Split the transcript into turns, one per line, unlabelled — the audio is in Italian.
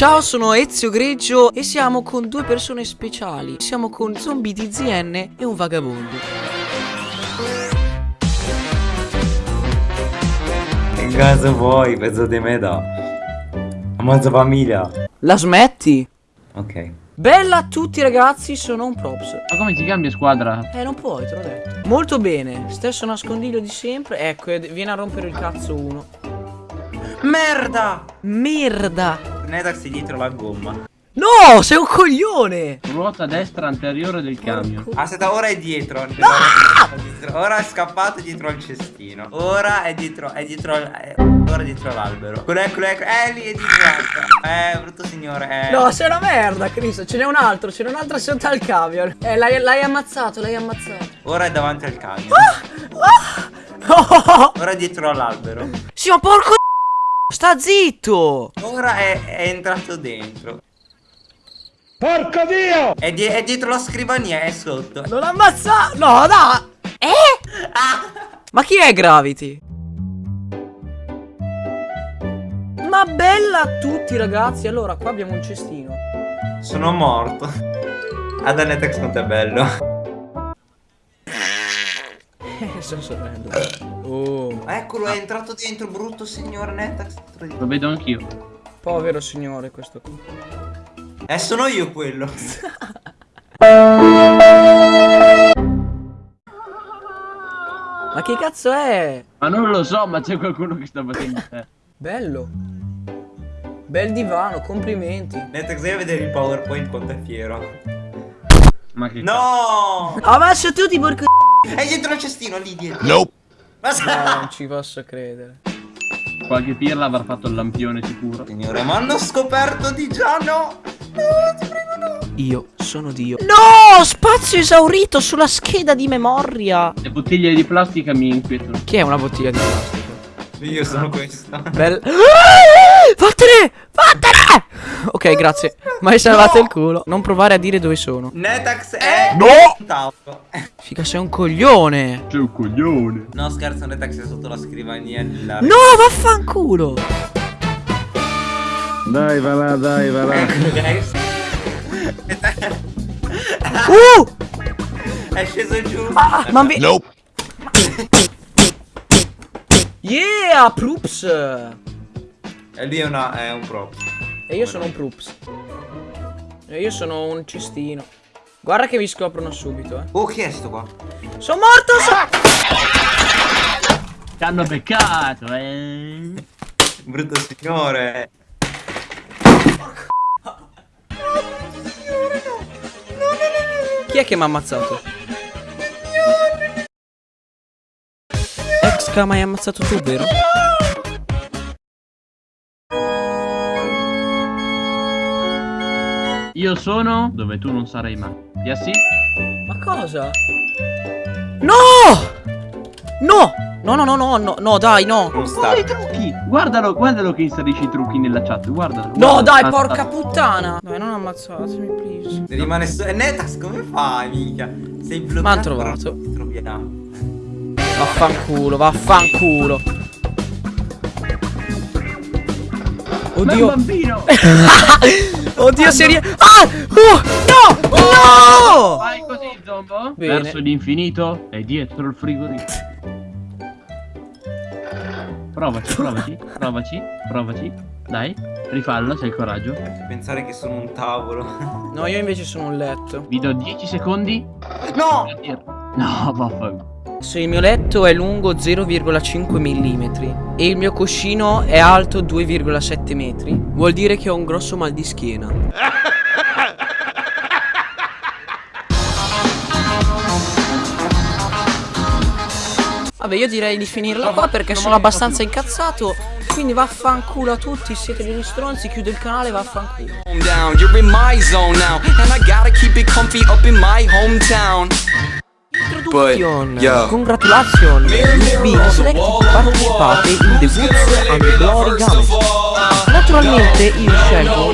Ciao, sono Ezio Greggio e siamo con due persone speciali. Siamo con Zombie DZN e un vagabondo.
Che cosa vuoi, pezzo di meta? Ammazza famiglia.
La smetti?
Ok.
Bella a tutti ragazzi, sono un props.
Ma come ti cambia squadra?
Eh, non puoi, te l'ho detto. Molto bene, stesso nascondiglio di sempre. Ecco, viene a rompere il cazzo uno.
Merda!
Merda!
Netax è dietro la gomma.
No, sei un coglione!
Ruota destra anteriore del camion.
Aspetta, ora è dietro. Ora è scappato dietro al cestino. Ora è dietro, è dietro al- è- ora è dietro l'albero. Eccolo, eccolo, eccolo. Eh, lì è dietro l'albero. Eh, brutto signore. Eh.
No, sei una merda, Cristo. Ce n'è un altro, ce n'è un altro sotto al camion. Eh, l'hai, l'hai ammazzato, l'hai ammazzato.
Ora è davanti al camion.
Oh!
Ora è dietro all'albero.
Sì, ma porco Sta zitto!
Ora è, è entrato dentro.
Porco Dio!
È, die- è dietro la scrivania, è sotto.
Non ammazza! No, da! Eh? Ma chi è Gravity? Ma bella a tutti ragazzi Allora qua abbiamo un cestino
Sono morto. Ad Netax non è bello.
Eh, sto sorridendo Oh
Eccolo, è entrato dentro, brutto signore Netax.
Lo vedo anch'io.
Povero signore questo qui
Eh, sono io quello.
Ma che cazzo è?
Ma non lo so, ma c'è qualcuno che sta battendo te.
Bello Bel divano, complimenti
Netax, a vedere il PowerPoint quanto è fiero.
Ma che
No!
Messo tutti porco
È dietro il cestino, lì dietro.
Nope.
Ma
No, non ci posso credere?
Qualche pirla avrà fatto il lampione sicuro.
Signore, ma hanno scoperto di già no!
Io sono Dio No, spazio esaurito sulla scheda di memoria
Le bottiglie di plastica mi inquietano.
Che è una bottiglia di plastica?
Io sono questo.
Bel... Vattene! Vattene! Ok, grazie. Ma hai salvato il culo. Non provare a dire dove sono.
Netax è
No!
tavolo.
Figa, sei un coglione.
C'è un coglione.
No, scherzo, Netax è sotto la scrivania. La...
No, vaffanculo.
Dai, va là, dai, va là.
Guys.
Uh!
È sceso giù.
Ah, ma vi...
Nope.
Yeah, Prups.
E lui è, una, è un pro.
E io sono un Prups. E io sono un cestino. Guarda che vi scoprono subito, eh.
Oh, chi è sto qua?
Sono morto! so-
Ti hanno beccato, eh.
Brutto signore.
Chi è che mi ha ammazzato? Ex ma hai ammazzato tu, vero?
Io sono dove tu non sarai mai. Yassi?
Ma cosa? No! No! No, no, no, no, no, no, dai, no.
Non
Guarda i
sta.
trucchi! Guardalo, guardalo che inserisci i trucchi nella chat, guardalo.
No,
guardalo.
dai,
Ah,
porca
ah.
puttana. Dai, non ammazzatemi, please.
Rimane su. E Netax, come fai, mica? Sei bloccato.
M'han trovato.
Ti troviamo.
Vaffanculo, vaffanculo.
Ma è un
Oddio.
bambino!
Oddio, serie. Ah! Oh! No! No!
Vai così, Zombo.
Bene.
Verso l'infinito e dietro il frigorifero. Provaci, provaci, provaci, provaci. Dai, rifallo, se hai il coraggio.
Pensare che sono un tavolo.
No, io invece sono un letto.
Vi do 10 secondi.
No!
No, vaffanculo.
Se il mio letto è lungo 0,5 mm e il mio cuscino è alto 2,7 metri, vuol dire che ho un grosso mal di schiena. Vabbè, io direi di finirla qua perché sono abbastanza incazzato. Quindi vaffanculo a tutti, siete degli stronzi, chiudo il canale, vaffanculo. Introduction,
yo.
congratulations, you've been selected to participate in the Woods and Glory Game. Naturalmente io scelgo